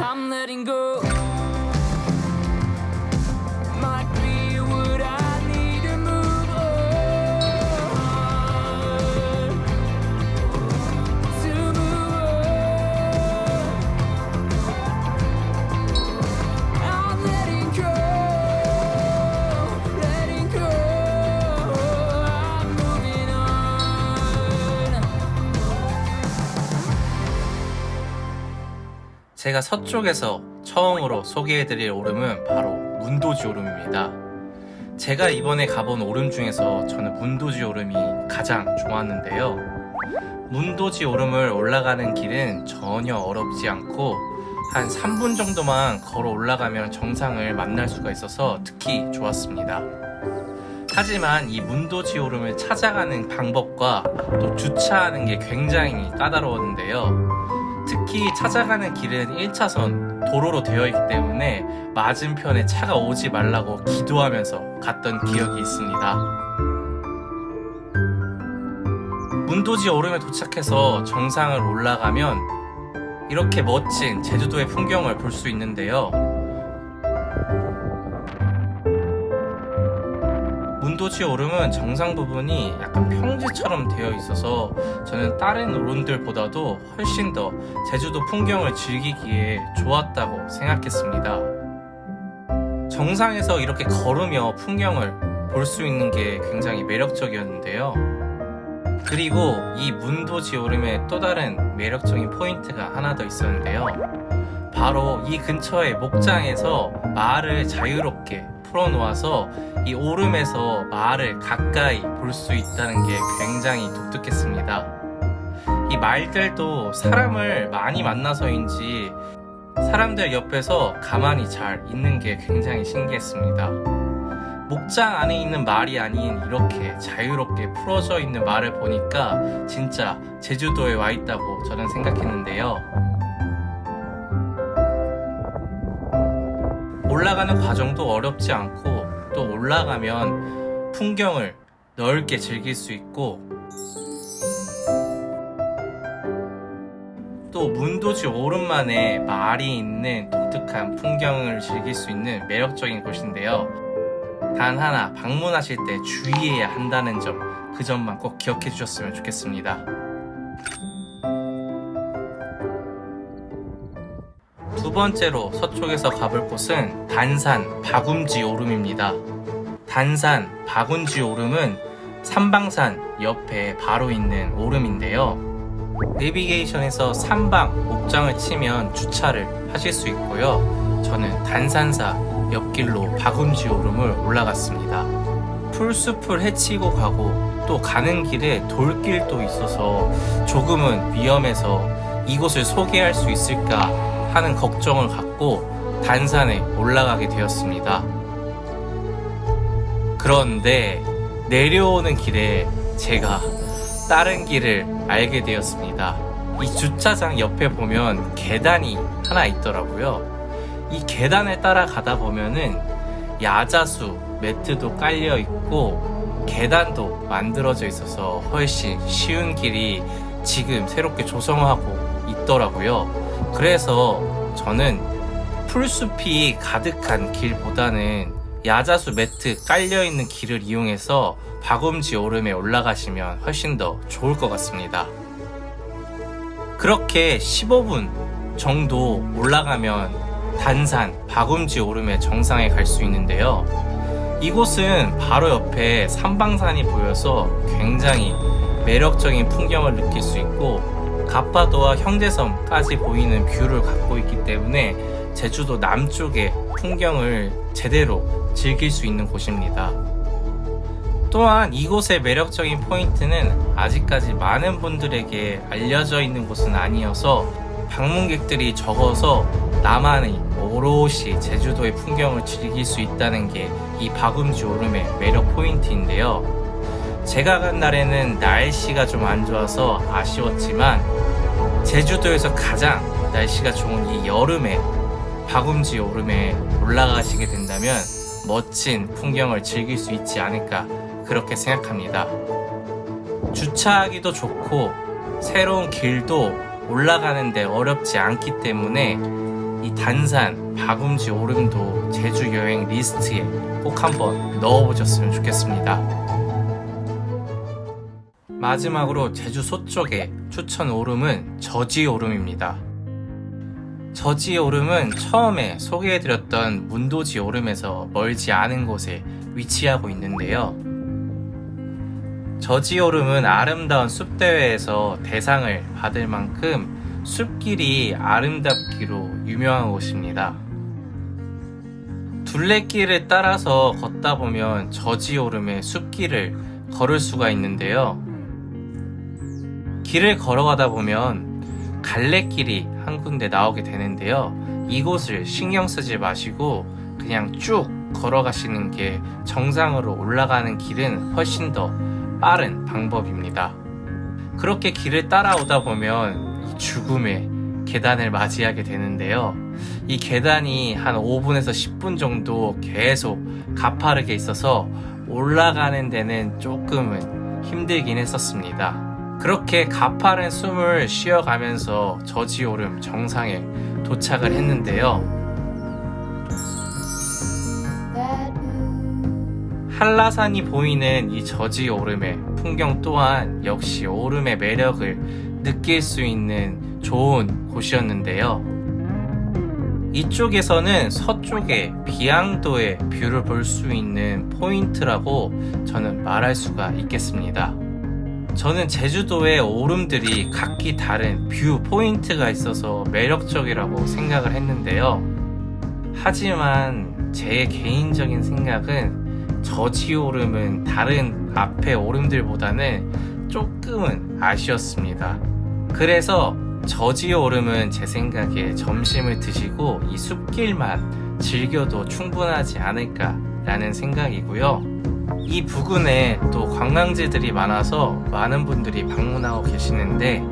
I'm letting go. 제가 서쪽에서 처음으로 소개해드릴 오름은 바로 문도지 오름입니다. 제가 이번에 가본 오름 중에서 저는 문도지 오름이 가장 좋았는데요. 문도지 오름을 올라가는 길은 전혀 어렵지 않고 한 3분 정도만 걸어 올라가면 정상을 만날 수가 있어서 특히 좋았습니다. 하지만 이 문도지 오름을 찾아가는 방법과 또 주차하는 게 굉장히 까다로웠는데요. 특히 찾아가는 길은 1차선 도로로 되어 있기 때문에 맞은편에 차가 오지 말라고 기도하면서 갔던 기억이 있습니다. 문도지 오름에 도착해서 정상을 올라가면 이렇게 멋진 제주도의 풍경을 볼 수 있는데요. 문도지 오름은 정상 부분이 약간 평지처럼 되어 있어서 저는 다른 오름들보다도 훨씬 더 제주도 풍경을 즐기기에 좋았다고 생각했습니다. 정상에서 이렇게 걸으며 풍경을 볼 수 있는 게 굉장히 매력적이었는데요. 그리고 이 문도지 오름의 또 다른 매력적인 포인트가 하나 더 있었는데요. 바로 이 근처의 목장에서 말을 자유롭게 풀어놓아서 이 오름에서 말을 가까이 볼 수 있다는 게 굉장히 독특했습니다. 이 말들도 사람을 많이 만나서인지 사람들 옆에서 가만히 잘 있는 게 굉장히 신기했습니다. 목장 안에 있는 말이 아닌 이렇게 자유롭게 풀어져 있는 말을 보니까 진짜 제주도에 와 있다고 저는 생각했는데요. 올라가는 과정도 어렵지 않고 또 올라가면 풍경을 넓게 즐길 수 있고 또 문도지 오름만에 말이 있는 독특한 풍경을 즐길 수 있는 매력적인 곳인데요. 단 하나 방문하실 때 주의해야 한다는 점, 그 점만 꼭 기억해 주셨으면 좋겠습니다. 번째로 서쪽에서 가볼 곳은 단산 박움지 오름입니다. 단산 박움지 오름은 삼방산 옆에 바로 있는 오름인데요. 내비게이션에서 삼방 옥장을 치면 주차를 하실 수 있고요. 저는 단산사 옆길로 박움지 오름을 올라갔습니다. 풀숲을 헤치고 가고 또 가는 길에 돌길도 있어서 조금은 위험해서 이곳을 소개할 수 있을까 하는 걱정을 갖고 단산에 올라가게 되었습니다. 그런데 내려오는 길에 제가 다른 길을 알게 되었습니다. 이 주차장 옆에 보면 계단이 하나 있더라고요. 이 계단을 따라가다 보면은 야자수 매트도 깔려 있고 계단도 만들어져 있어서 훨씬 쉬운 길이 지금 새롭게 조성하고 있더라고요. 그래서 저는 풀숲이 가득한 길보다는 야자수 매트 깔려 있는 길을 이용해서 박음지 오름에 올라가시면 훨씬 더 좋을 것 같습니다. 그렇게 15분 정도 올라가면 단산 박음지 오름의 정상에 갈 수 있는데요. 이곳은 바로 옆에 삼방산이 보여서 굉장히 매력적인 풍경을 느낄 수 있고 가파도와 형제섬까지 보이는 view를 갖고 있기 때문에 제주도 남쪽의 풍경을 제대로 즐길 수 있는 곳입니다. 또한 이곳의 매력적인 포인트는 아직까지 많은 분들에게 알려져 있는 곳은 아니어서 방문객들이 적어서 나만의 오롯이 제주도의 풍경을 즐길 수 있다는 게 이 바굼지 오름의 매력 포인트인데요. 제가 간 날에는 날씨가 좀 안 좋아서 아쉬웠지만 제주도에서 가장 날씨가 좋은 이 여름에 바굼지 오름에 올라가시게 된다면 멋진 풍경을 즐길 수 있지 않을까 그렇게 생각합니다. 주차하기도 좋고 새로운 길도 올라가는데 어렵지 않기 때문에 이 단산, 바굼지 오름도 제주 여행 리스트에 꼭 한번 넣어보셨으면 좋겠습니다. 마지막으로 제주 서쪽의 추천 오름은 저지 오름입니다. 저지 오름은 처음에 소개해드렸던 문도지 오름에서 멀지 않은 곳에 위치하고 있는데요. 저지 오름은 아름다운 숲대회에서 대상을 받을 만큼 숲길이 아름답기로 유명한 곳입니다. 둘레길을 따라서 걷다 보면 저지 오름의 숲길을 걸을 수가 있는데요. 길을 걸어가다 보면 갈래길이 한 군데 나오게 되는데요. 이곳을 신경 쓰지 마시고 그냥 쭉 걸어가시는 게 정상으로 올라가는 길은 훨씬 더 빠른 방법입니다. 그렇게 길을 따라오다 보면 이 죽음의 계단을 맞이하게 되는데요. 이 계단이 한 5분에서 10분 정도 계속 가파르게 있어서 올라가는 데는 조금은 힘들긴 했었습니다. 그렇게 가파른 숨을 쉬어가면서 저지오름 정상에 도착을 했는데요. 한라산이 보이는 이 저지 오름의 풍경 또한 역시 오름의 매력을 느낄 수 있는 좋은 곳이었는데요. 이쪽에서는 서쪽의 비양도의 view를 볼 수 있는 포인트라고 저는 말할 수가 있겠습니다. 저는 제주도의 오름들이 각기 다른 view point가 있어서 매력적이라고 생각을 했는데요. 하지만 제 개인적인 생각은 저지 오름은 다른 앞에 오름들보다는 조금은 아쉬웠습니다. 그래서 저지 오름은 제 생각에 점심을 드시고 이 숲길만 즐겨도 충분하지 않을까 라는 생각이고요. 이 부근에 또 관광지들이 많아서 많은 분들이 방문하고 계시는데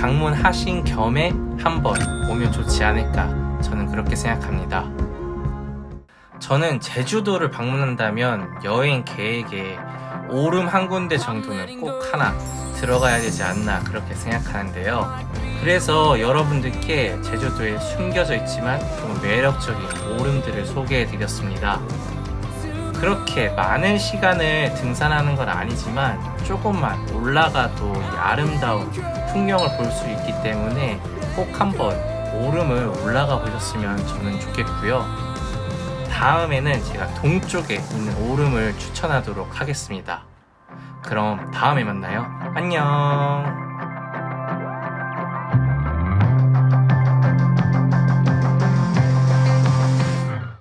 방문하신 겸에 한번 오면 좋지 않을까 저는 그렇게 생각합니다. 저는 제주도를 방문한다면 여행 계획에 오름 한 군데 정도는 꼭 하나 들어가야 되지 않나 그렇게 생각하는데요. 그래서 여러분들께 제주도에 숨겨져 있지만 좀 매력적인 오름들을 소개해 드렸습니다. 그렇게 많은 시간을 등산하는 건 아니지만 조금만 올라가도 이 아름다운 풍경을 볼 수 있기 때문에 꼭 한번 오름을 올라가 보셨으면 저는 좋겠고요. 다음에는 제가 동쪽에 있는 오름을 추천하도록 하겠습니다. 그럼 다음에 만나요. 안녕.